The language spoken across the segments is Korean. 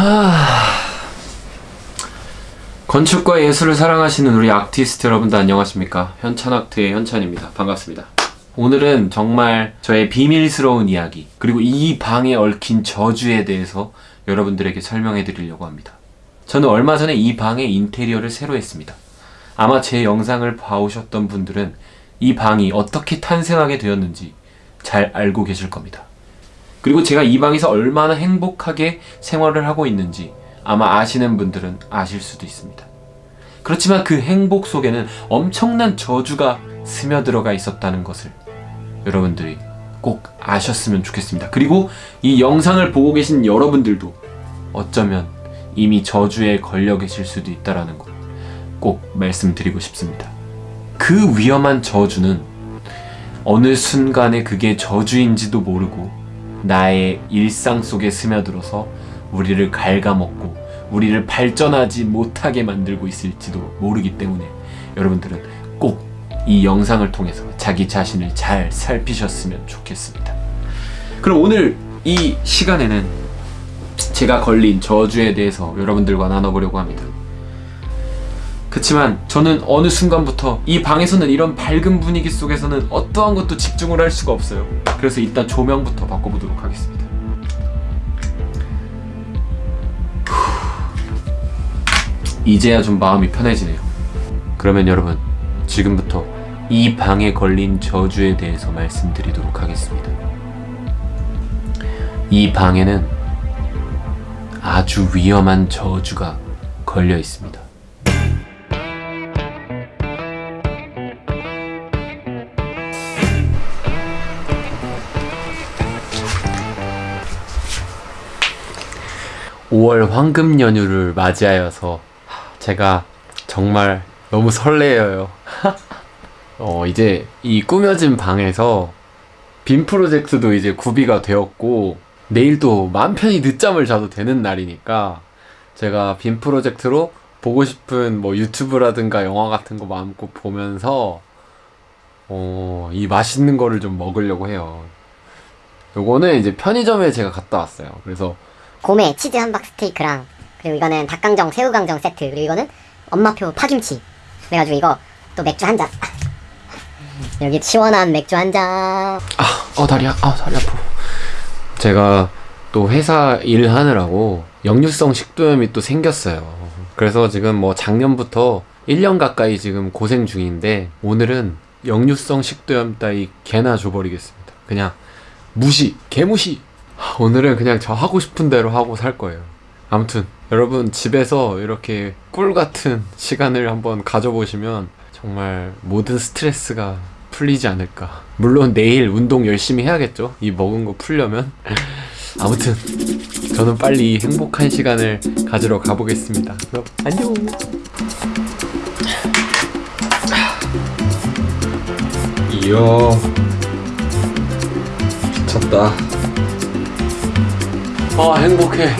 하... 건축과 예술을 사랑하시는 우리 아티스트 여러분들 안녕하십니까? 현찬아트의 현찬입니다. 반갑습니다. 오늘은 정말 저의 비밀스러운 이야기 그리고 이 방에 얽힌 저주에 대해서 여러분들에게 설명해 드리려고 합니다. 저는 얼마 전에 이 방의 인테리어를 새로 했습니다. 아마 제 영상을 봐오셨던 분들은 이 방이 어떻게 탄생하게 되었는지 잘 알고 계실 겁니다 그리고 제가 이 방에서 얼마나 행복하게 생활을 하고 있는지 아마 아시는 분들은 아실 수도 있습니다. 그렇지만 그 행복 속에는 엄청난 저주가 스며들어가 있었다는 것을 여러분들이 꼭 아셨으면 좋겠습니다. 그리고 이 영상을 보고 계신 여러분들도 어쩌면 이미 저주에 걸려 계실 수도 있다는 것꼭 말씀드리고 싶습니다. 그 위험한 저주는 어느 순간에 그게 저주인지도 모르고 나의 일상 속에 스며들어서 우리를 갉아먹고 우리를 발전하지 못하게 만들고 있을지도 모르기 때문에 여러분들은 꼭 이 영상을 통해서 자기 자신을 잘 살피셨으면 좋겠습니다. 그럼 오늘 이 시간에는 제가 걸린 저주에 대해서 여러분들과 나눠보려고 합니다. 그치만 저는 어느 순간부터 이 방에서는 이런 밝은 분위기 속에서는 어떠한 것도 집중을 할 수가 없어요. 그래서 일단 조명부터 바꿔보도록 하겠습니다. 이제야 좀 마음이 편해지네요. 그러면 여러분 지금부터 이 방에 걸린 저주에 대해서 말씀드리도록 하겠습니다. 이 방에는 아주 위험한 저주가 걸려 있습니다. (5월) 황금 연휴를 맞이하여서 제가 정말 너무 설레어요 어 이제 이 꾸며진 방에서 빔 프로젝트도 이제 구비가 되었고 내일도 맘 편히 늦잠을 자도 되는 날이니까 제가 빔 프로젝트로 보고 싶은 뭐 유튜브라든가 영화 같은 거 마음껏 보면서 어, 이 맛있는 거를 좀 먹으려고 해요. 요거는 이제 편의점에 제가 갔다 왔어요. 그래서 곰에 치즈 함박 스테이크랑 그리고 이거는 닭강정 새우강정 세트 그리고 이거는 엄마표 파김치 그래가지고 이거 또 맥주 한잔 여기 시원한 맥주 한잔 아, 어 다리야, 아 다리 아파. 제가 또 회사 일하느라고 역류성 식도염이 또 생겼어요. 그래서 지금 뭐 작년부터 1년 가까이 지금 고생 중인데 오늘은 역류성 식도염 따위 개나 줘버리겠습니다. 그냥 무시, 개무시. 오늘은 그냥 저 하고 싶은 대로 하고 살 거예요. 아무튼 여러분 집에서 이렇게 꿀 같은 시간을 한번 가져보시면 정말 모든 스트레스가 풀리지 않을까. 물론 내일 운동 열심히 해야겠죠. 이 먹은 거 풀려면. 아무튼 저는 빨리 행복한 시간을 가지러 가보겠습니다. 그럼 안녕. 이야 미쳤다. 아 행복해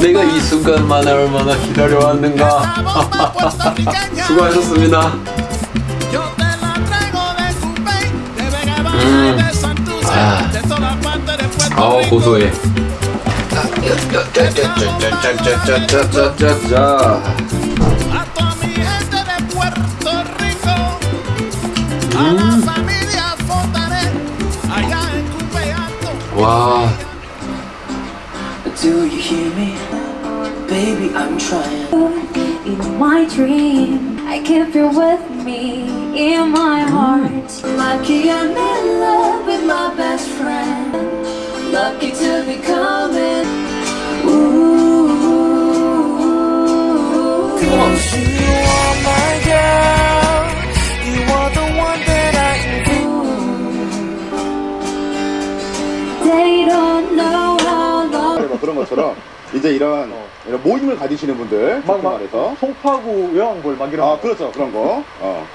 내가 이 순간만을 얼마나 기다려왔는가 수고하셨습니다 음. 아. 아 고소해 음. 와 Do you hear me? Baby, I'm trying. In my dream, I keep you with me in my heart. Lucky I'm in love with my best friend. Lucky to be 것처럼 이제 이런, 이런 모임을 가지시는 분들 막, 막 막, 말해서 송파구 외왕골 막 이런 아 거. 그렇죠 그런 거 어.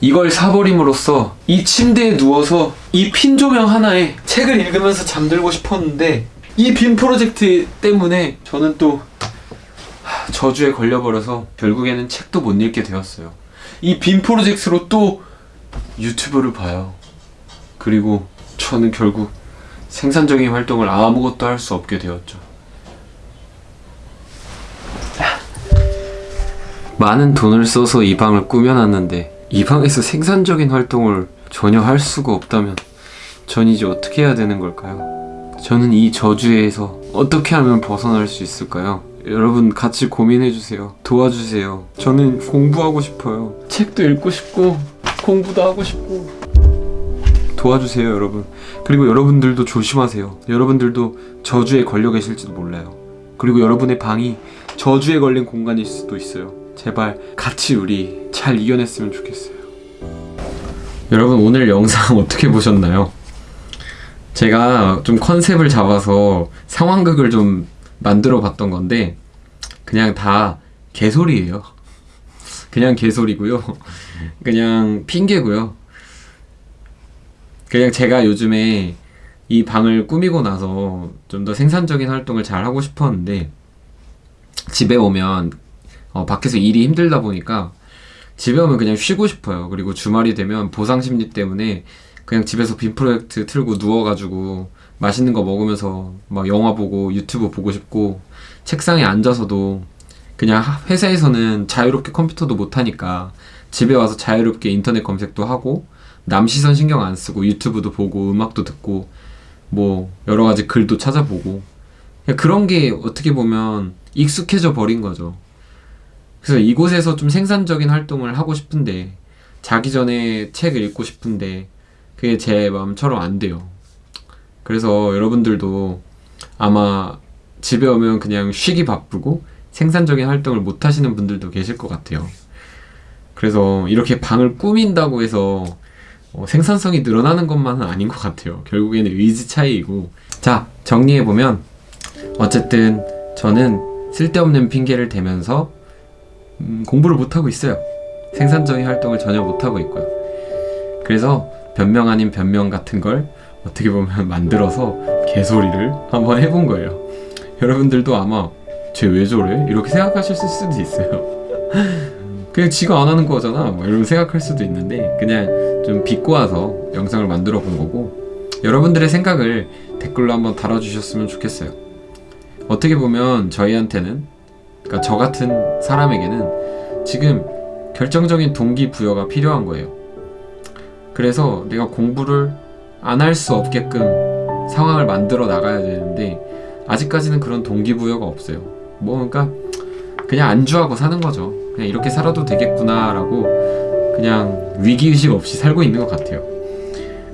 이걸 사버림으로써 이 침대에 누워서 이 핀 조명 하나에 책을 읽으면서 잠들고 싶었는데 이 빔 프로젝트 때문에 저는 또 하, 저주에 걸려버려서 결국에는 책도 못 읽게 되었어요. 이 빔 프로젝트로 또 유튜브를 봐요. 그리고 저는 결국 생산적인 활동을 아무것도 할 수 없게 되었죠. 많은 돈을 써서 이 방을 꾸며놨는데 이 방에서 생산적인 활동을 전혀 할 수가 없다면 전 이제 어떻게 해야 되는 걸까요? 저는 이 저주에서 어떻게 하면 벗어날 수 있을까요? 여러분 같이 고민해주세요. 도와주세요. 저는 공부하고 싶어요. 책도 읽고 싶고 공부도 하고 싶고 도와주세요 여러분. 그리고 여러분들도 조심하세요. 여러분들도 저주에 걸려 계실지도 몰라요. 그리고 여러분의 방이 저주에 걸린 공간일 수도 있어요. 제발 같이 우리 잘 이겨냈으면 좋겠어요. 여러분 오늘 영상 어떻게 보셨나요? 제가 좀 컨셉을 잡아서 상황극을 좀 만들어 봤던 건데 그냥 다 개소리예요. 그냥 개소리고요. 그냥 핑계고요. 그냥 제가 요즘에 이 방을 꾸미고 나서 좀 더 생산적인 활동을 잘 하고 싶었는데 집에 오면 어, 밖에서 일이 힘들다 보니까 집에 오면 그냥 쉬고 싶어요. 그리고 주말이 되면 보상 심리 때문에 그냥 집에서 빔 프로젝트 틀고 누워가지고 맛있는 거 먹으면서 막 영화 보고 유튜브 보고 싶고 책상에 앉아서도 그냥 하- 회사에서는 자유롭게 컴퓨터도 못 하니까 집에 와서 자유롭게 인터넷 검색도 하고 남 시선 신경 안 쓰고 유튜브도 보고 음악도 듣고 뭐 여러 가지 글도 찾아보고 그런 게 어떻게 보면 익숙해져 버린 거죠. 그래서 이곳에서 좀 생산적인 활동을 하고 싶은데 자기 전에 책 읽고 싶은데 그게 제 마음처럼 안 돼요. 그래서 여러분들도 아마 집에 오면 그냥 쉬기 바쁘고 생산적인 활동을 못 하시는 분들도 계실 것 같아요. 그래서 이렇게 방을 꾸민다고 해서 어, 생산성이 늘어나는 것만은 아닌 것 같아요. 결국에는 의지 차이이고. 자, 정리해보면, 어쨌든 저는 쓸데없는 핑계를 대면서 음, 공부를 못하고 있어요. 생산적인 활동을 전혀 못하고 있고요. 그래서 변명 아닌 변명 같은 걸 어떻게 보면 만들어서 개소리를 한번 해본 거예요. 여러분들도 아마 쟤 왜 저래? 이렇게 생각하실 수도 있어요. 그냥 지가 안 하는 거잖아. 뭐 이런 생각할 수도 있는데 그냥 좀 비꼬아서 영상을 만들어 본 거고 여러분들의 생각을 댓글로 한번 달아주셨으면 좋겠어요. 어떻게 보면 저희한테는 그러니까 저 같은 사람에게는 지금 결정적인 동기부여가 필요한 거예요. 그래서 내가 공부를 안 할 수 없게끔 상황을 만들어 나가야 되는데 아직까지는 그런 동기부여가 없어요. 뭐 그러니까 그냥 안주하고 사는 거죠. 그냥 이렇게 살아도 되겠구나 라고 그냥 위기의식 없이 살고 있는 것 같아요.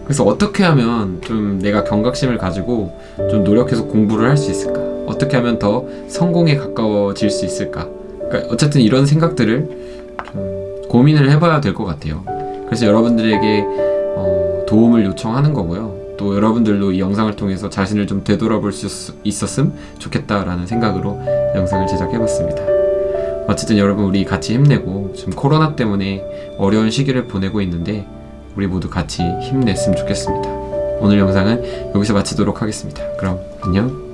그래서 어떻게 하면 좀 내가 경각심을 가지고 좀 노력해서 공부를 할 수 있을까? 어떻게 하면 더 성공에 가까워질 수 있을까? 그러니까 어쨌든 이런 생각들을 좀 고민을 해봐야 될 것 같아요. 그래서 여러분들에게 어, 도움을 요청하는 거고요. 또 여러분들도 이 영상을 통해서 자신을 좀 되돌아볼 수 있었음 좋겠다라는 생각으로 영상을 제작해봤습니다. 어쨌든 여러분 우리 같이 힘내고 지금 코로나 때문에 어려운 시기를 보내고 있는데 우리 모두 같이 힘냈으면 좋겠습니다. 오늘 영상은 여기서 마치도록 하겠습니다. 그럼 안녕.